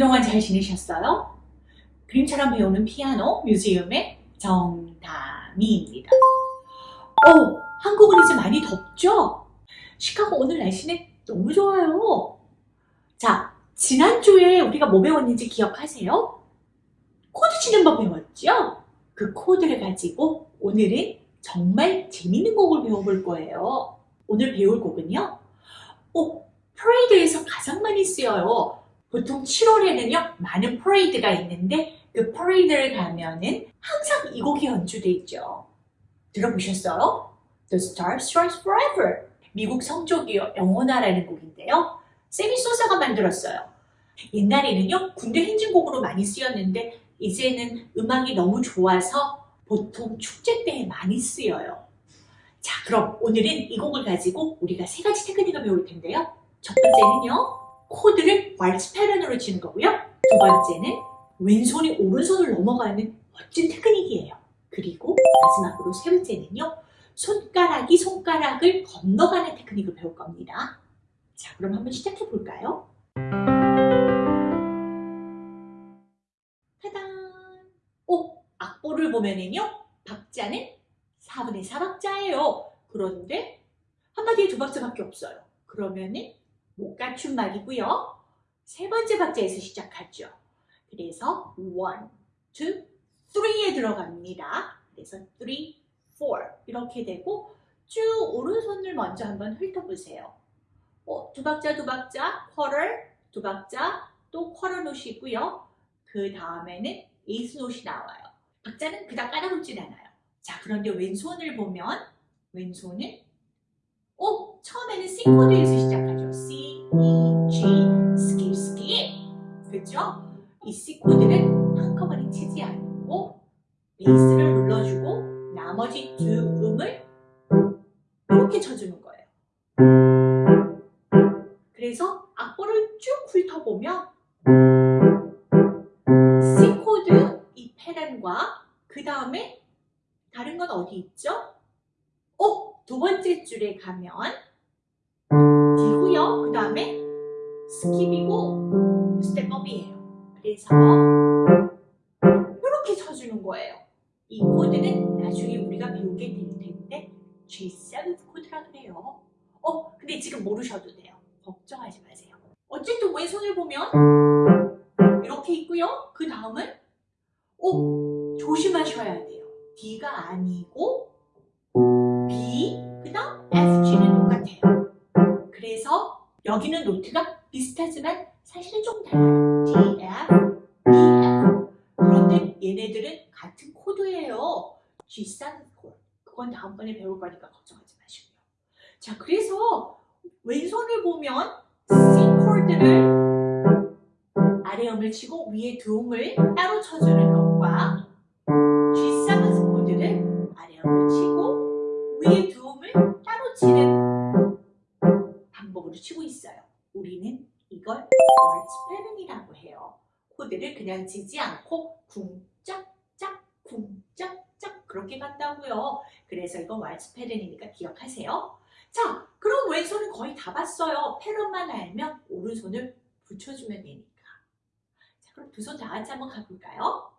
그동안 잘 지내셨어요? 그림처럼 배우는 피아노 뮤지엄의 정다미입니다. 어, 한국은 이제 많이 덥죠? 시카고 오늘 날씨는 너무 좋아요. 자, 지난주에 우리가 뭐 배웠는지 기억하세요? 코드 치는 법 배웠죠? 그 코드를 가지고 오늘은 정말 재밌는 곡을 배워볼 거예요. 오늘 배울 곡은요. 어, 퍼레이드에서 가장 많이 쓰여요. 보통 7월에는요 많은 퍼레이드가 있는데 그 퍼레이드를 가면은 항상 이 곡이 연주돼 있죠. 들어보셨어요? The Star Stripes Forever 미국 성조기 영원하라는 곡인데요. 세미 소사가 만들었어요. 옛날에는요 군대 행진곡으로 많이 쓰였는데 이제는 음악이 너무 좋아서 보통 축제 때 많이 쓰여요. 자 그럼 오늘은 이 곡을 가지고 우리가 세 가지 테크닉을 배울 텐데요. 첫 번째는요. 코드를 왈츠 패턴으로 치는 거고요. 두 번째는 왼손이 오른손을 넘어가는 멋진 테크닉이에요. 그리고 마지막으로 세 번째는요. 손가락이 손가락을 건너가는 테크닉을 배울 겁니다. 자, 그럼 한번 시작해 볼까요? 타단! 오, 악보를 보면은요. 박자는 4분의 4박자예요. 그런데 한마디에 두 박자밖에 없어요. 그러면은 못 갖춘 말이고요. 세 번째 박자에서 시작하죠. 그래서 1, 2, 3에 들어갑니다. 그래서 3, 4 이렇게 되고 쭉 오른손을 먼저 한번 훑어보세요. 어, 두 박자 두 박자 quarter 두 박자 또 quarter 노시 있고요. 그 다음에는 에이스 노시 나와요. 박자는 그닥 까다롭진 않아요. 자 그런데 왼손을 보면 왼손은 어, 처음에는 C 코드에서 시작 이 C 코드는 한꺼번에 치지 않고 베이스를 눌러주고 나머지 두 음을 이렇게 쳐주는 거예요. 그래서 악보를 쭉 훑어보면 C 코드 이 패턴과 그 다음에 다른 건 어디 있죠? 어? 두 번째 줄에 가면 우리가 배우게 될 텐데 G7 코드라 그래요. 어, 근데 지금 모르셔도 돼요. 걱정하지 마세요. 어쨌든 왼손을 보면 이렇게 있고요. 그 다음은 어, 조심하셔야 돼요. D가 아니고 B, 그 다음 FG는 똑같아요. 그래서 여기는 노트가 비슷하지만 사실은 좀 달라요. D, F, E, F. 그런데 얘네들은 같은 코드예요. G3 코드. 그건 다음번에 배울 거니까 걱정하지 마시고요. 자, 그래서 왼손을 보면 C 코드를 아래 음을 치고 위에 두 음을 따로 쳐주는 것과 G7 코드를 아래 음을 치고 위에 두 음을 따로 치는 방법으로 치고 있어요. 우리는 이걸 월츠 패턴이라고 해요. 코드를 그냥 치지 않고 쿵짝짝 쿵짝짝 그렇게 간다고요. 그래서 이건 월츠 패턴이니까 기억하세요. 자, 그럼 왼손은 거의 다 봤어요. 패턴만 알면 오른손을 붙여주면 되니까. 자, 그럼 두 손 다 같이 한번 가볼까요?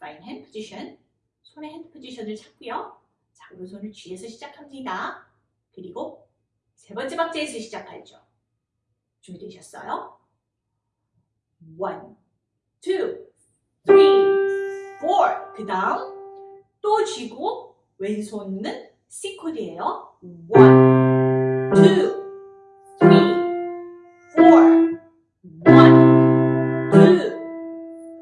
Right hand position. 손의 hand position을 찾고요. 자, 오른손을 G에서 시작합니다. 그리고 세 번째 박자에서 시작하죠. 준비되셨어요? 1, 2, 3, 4. 그 다음 또 쥐고 왼손은 C 코드예요. 1, 2, 3, 4, 1, 2.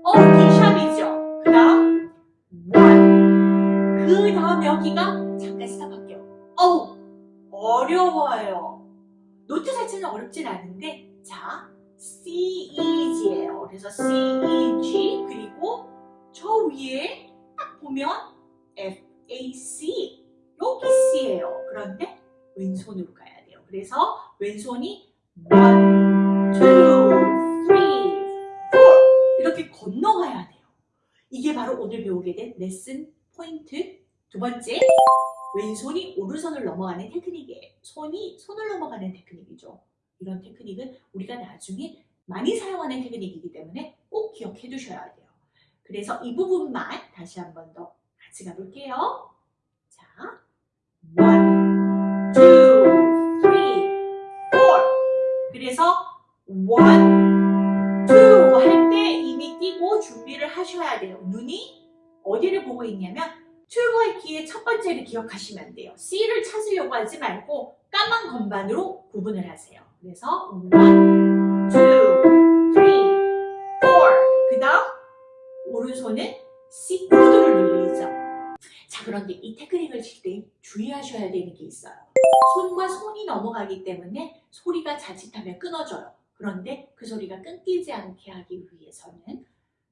어, D샵이죠. 그 다음 1. 그 다음 여기가 잠깐 스탑할게요. 어우, 어려워요. 노트 자체는 어렵진 않은데 그런데 왼손으로 가야 돼요. 그래서 왼손이 1, 2, 3, 4 이렇게 건너가야 돼요. 이게 바로 오늘 배우게 된 레슨 포인트 두 번째 왼손이 오른손을 넘어가는 테크닉이에요. 손이 손을 넘어가는 테크닉이죠. 이런 테크닉은 우리가 나중에 많이 사용하는 테크닉이기 때문에 꼭 기억해 두셔야 돼요. 그래서 이 부분만 다시 한 번 더 같이 가볼게요. 자, one, two, three, four. 그래서 one, two 할때 이미 띄고 준비를 하셔야 돼요. 눈이 어디를 보고 있냐면 튜브의 키의 첫 번째를 기억하시면 돼요. C를 찾으려고 하지 말고 까만 건반으로 구분을 하세요. 그래서 one, two, three, four. 그 다음 오른손은 C 코드를 눌리죠. 자 그런데 이 테크닉을 칠 때 주의하셔야 되는 게 있어요. 손과 손이 넘어가기 때문에 소리가 자칫하면 끊어져요. 그런데 그 소리가 끊기지 않게 하기 위해서는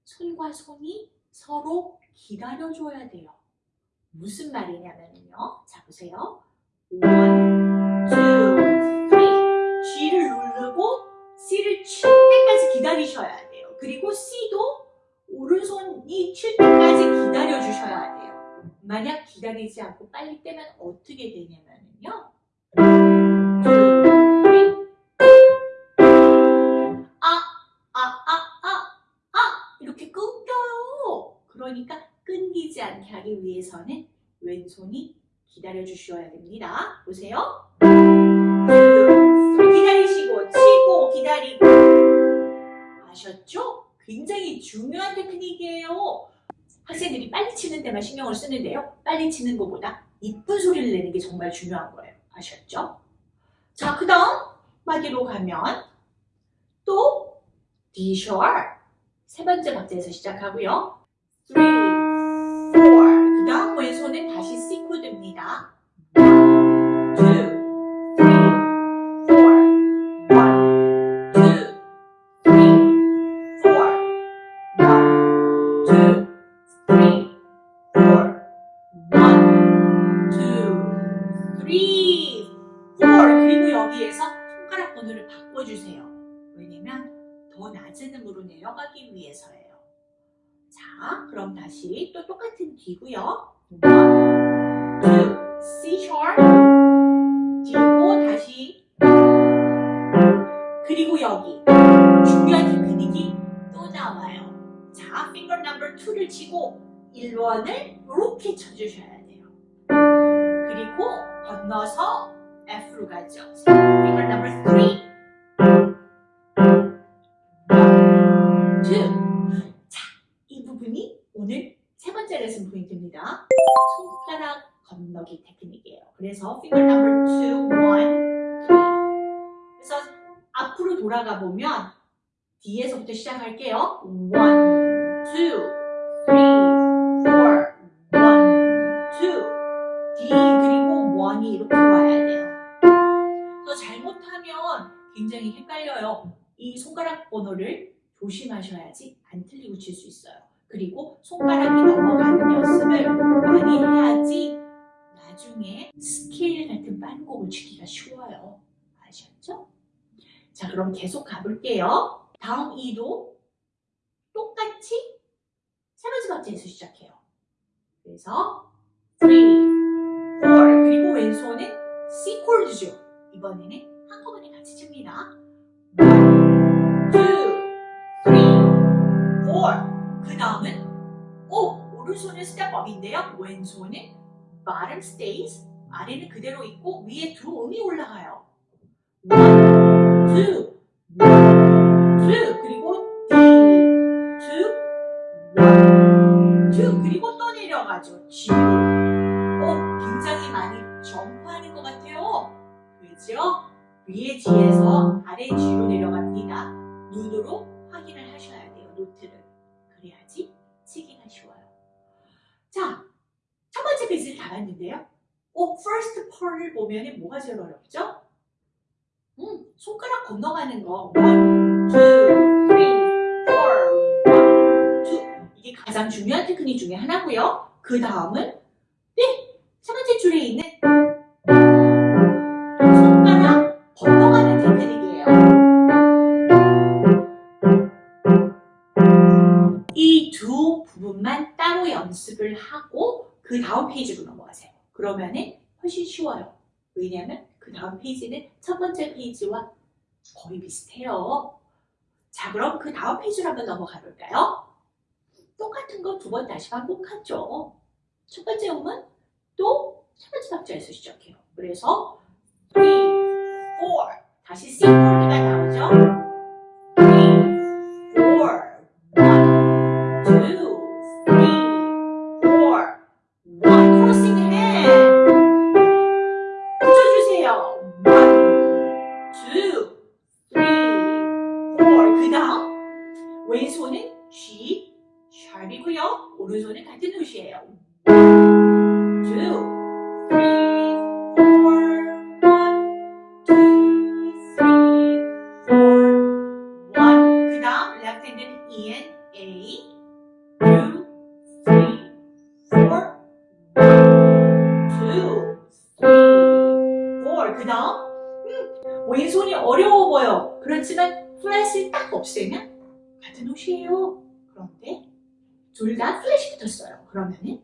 손과 손이 서로 기다려줘야 돼요. 무슨 말이냐면요. 자 보세요. one, two, three. G를 누르고 C를 칠 때까지 기다리셔야 돼요. 그리고 C도 오른손이 칠 때까지 기다려 주셔야 돼요. 만약 기다리지 않고 빨리 떼면 어떻게 되냐면요. 아, 아, 아, 아, 아 이렇게 끊겨요. 그러니까 끊기지 않게 하기 위해서는 왼손이 기다려 주셔야 됩니다. 보세요. 기다리시고 치고 기다리고 아셨죠? 굉장히 중요한 테크닉이에요. 학생들이 빨리 치는 데만 신경을 쓰는데요. 빨리 치는 것보다 이쁜 소리를 내는 게 정말 중요한 거예요. 아셨죠? 자, 그 다음 마디로 가면 또 D sharp 세 번째 박자에서 시작하고요. 3, 4. 그 다음 왼손은 다시 C 코드입니다. 다시 또 똑같은 D고요. 1, 2, C sharp D고 다시 그리고 여기 중요한 테크닉이 또 나와요. 자, finger number 2를 치고 1번을 이렇게 쳐주셔야 돼요. 그리고 건너서 F로 가죠. finger number 3 손가락 건너기 테크닉이에요. 그래서 finger number 2, 1, 3 그래서 앞으로 돌아가 보면 D에서부터 시작할게요. 1, 2, 3, 4, 1, 2 D 그리고 1이 이렇게 와야 돼요. 그래서 잘못하면 굉장히 헷갈려요. 이 손가락 번호를 조심하셔야지 안 틀리고 칠 수 있어요. 그리고 손가락이 넘어가는 연습을 많이 해야지 나중에 스케일 같은 빠른 곡을 치기가 쉬워요. 아셨죠? 자, 그럼 계속 가볼게요. 다음 E도 똑같이 세 번째 박자에서 시작해요. 그래서 3, 4 그리고 왼손은 C 코드죠. 이번에는 한꺼번에 같이 칩니다. 1, 2, 오! 오른손은 스텝업인데요. 왼손은 bottom stays. 아래는 그대로 있고 위에 두 음이 올라가요. 1, 2, 1, 2 그리고 D, 2, 1, 2 그리고 또 내려가죠. G. 어, 굉장히 많이 점프하는 것 같아요. 그죠? 위에 G에서 아래 G로 내려갑니다. 눈으로 확인을 하셔야 돼요. 노트를. 그래야지 봤는데요. 어, first part을 보면 뭐가 제일 어렵죠? 음, 손가락 건너가는 거. 1, 2, 3, 4, 1, 2. 이게 가장 중요한 테크닉 중에 하나고요. 그 다음은 네, 세 번째 줄에 있는 손가락 건너가는 테크닉이에요. 이 두 부분만 따로 연습을 하고 그 다음 페이지로 넘어가세요. 그러면은 훨씬 쉬워요. 왜냐하면 그 다음 페이지는 첫 번째 페이지와 거의 비슷해요. 자, 그럼 그 다음 페이지로 한번 넘어가 볼까요? 똑같은 거 두 번 다시 반복하죠. 첫 번째 음은 또 첫 번째 박자에서 시작해요. 그래서 3, 4 다시 C 코드가 나오죠. And a 2, 3, 4, 1, 2, 3, 4. 그 다음 음, 왼손이 어려워 보여. 그렇지만 플랫을 딱 없애면 같은 옷이에요. 그런데 둘 다 플랫이 붙었어요. 그러면은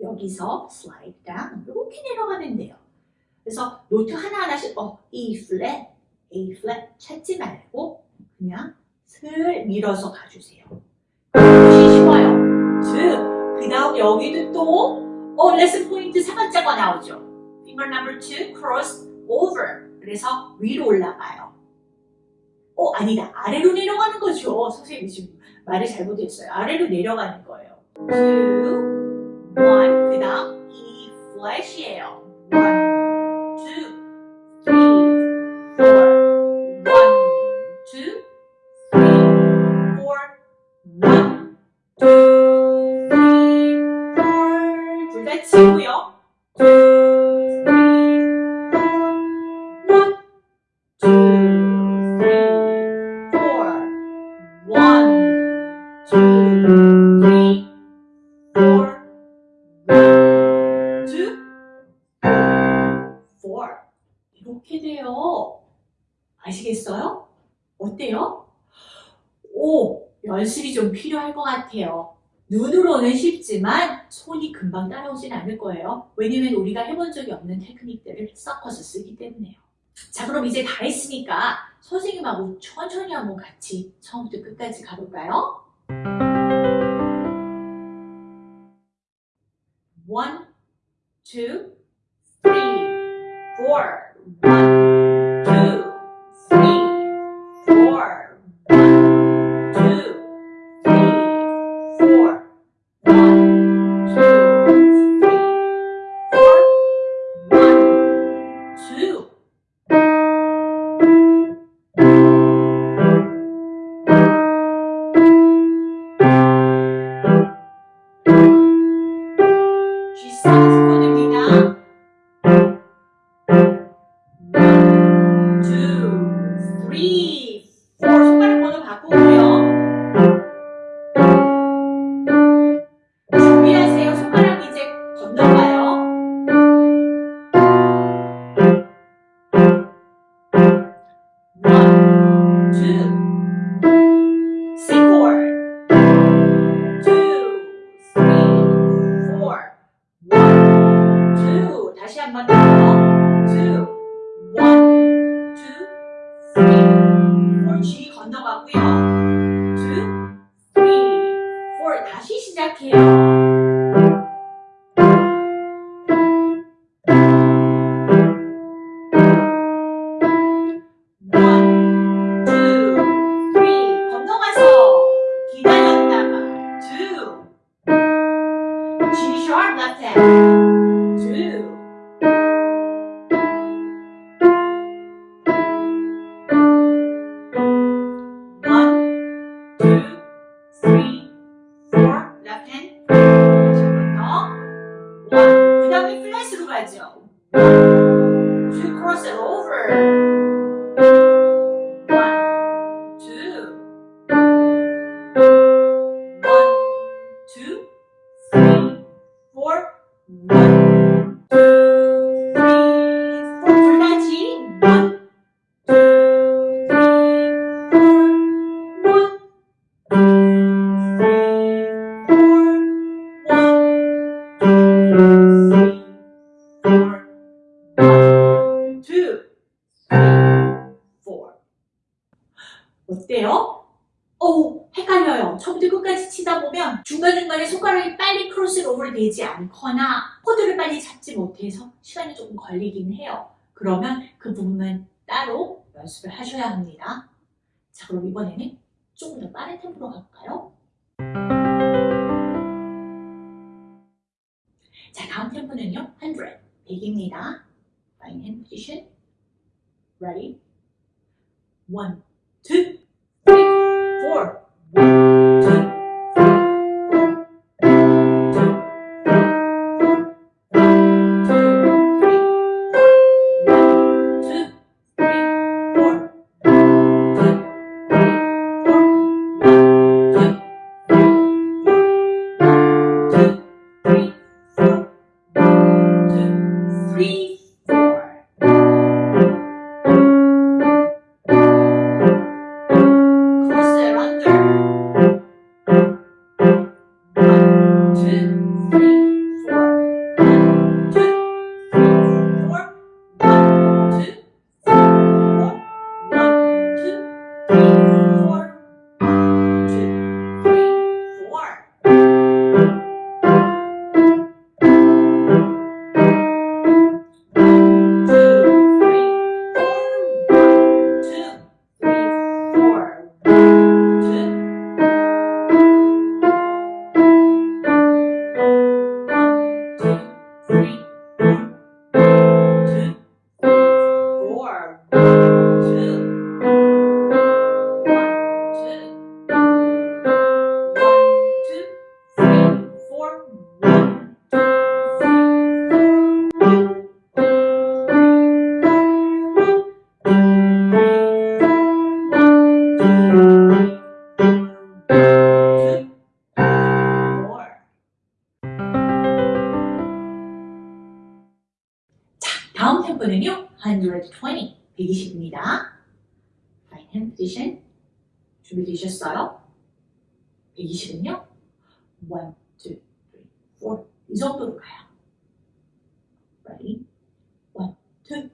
여기서 slide down 이렇게 내려가면 돼요. 그래서 노트 하나하나씩 어, E 플랫, A 플랫 찾지 말고 그냥 슬 밀어서 가주세요. 훨씬 쉬워요. 즉, 그 다음 여기도 또 어, 레슨 포인트 세 번째가 나오죠. finger number two, cross over. 그래서 위로 올라가요. 어, 아니다. 아래로 내려가는 거죠. 선생님이 지금 말을 잘못했어요. 아래로 내려가는 거예요. two, one. 그 다음 E 플랫이에요. one, 이렇게 돼요. 아시겠어요? 어때요? 오, 연습이 좀 필요할 것 같아요. 눈으로는 쉽지만 손이 금방 따라오진 않을 거예요. 왜냐면 우리가 해본 적이 없는 테크닉들을 섞어서 쓰기 때문에요. 자, 그럼 이제 다 했으니까 선생님하고 천천히 한번 같이 처음부터 끝까지 가볼까요? One, two, three, four. One, two, C chord. Two, three, four. One, two. 다시 한 번 더. Two, one, two, three, four. G 걸리긴 해요. 그러면 그 부분은 따로 연습을 하셔야 합니다. 자 그럼 이번에는 조금 더 빠른 템포로 갈까요? 자 다음 템포는요 100, 100입니다. Fine hand position. Ready? 1, 2, 3, 4, 1 120, 120입니다. Fine hand position. 준비되셨어요? 120은요. 1, 2, 3, 4. 이 정도로 가요. Ready? 1, 2,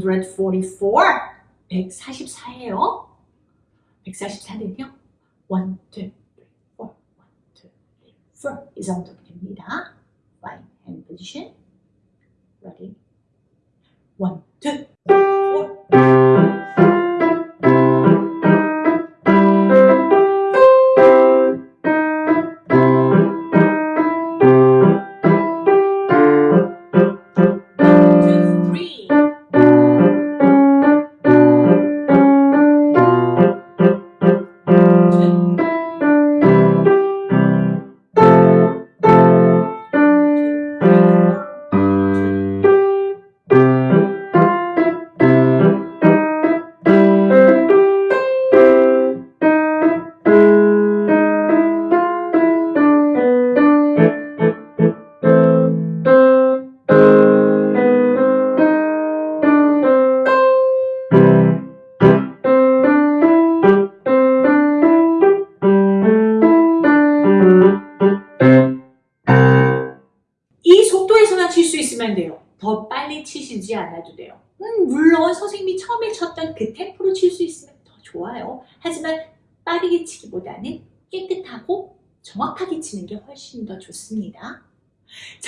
144, 144예요. 144는요. 1, 2, 3, 4, 1, 2, 3, 4. 이 정도 됩니다. Fine hand position. Ready? 1, 2, 4.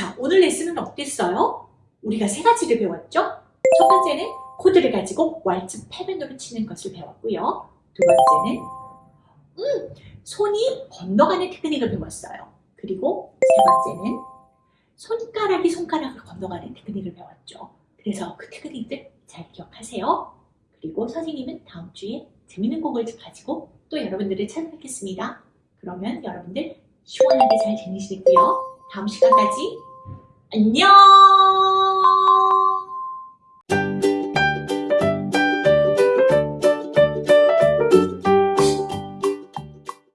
자, 오늘 레슨은 어땠어요? 우리가 세 가지를 배웠죠? 첫 번째는 코드를 가지고 왈츠 패밴드로 치는 것을 배웠고요. 두 번째는 음, 손이 건너가는 테크닉을 배웠어요. 그리고 세 번째는 손가락이 손가락을 건너가는 테크닉을 배웠죠. 그래서 그 테크닉들 잘 기억하세요. 그리고 선생님은 다음 주에 재밌는 곡을 가지고 또 여러분들을 찾아뵙겠습니다. 그러면 여러분들 시원하게 잘 지내시고요. 다음 시간까지 안녕!